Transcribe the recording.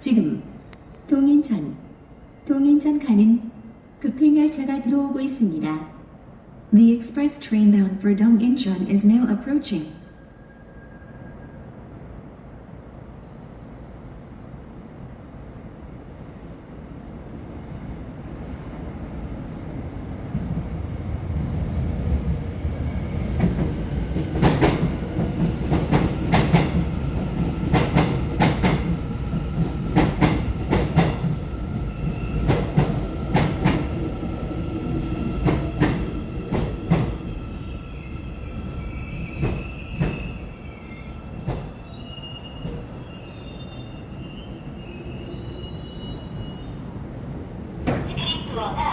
지금 동인천, 동인천 가는 급행 열차가 들어오고 있습니다. The express train bound for Dongincheon is now approaching. 티켓 투어가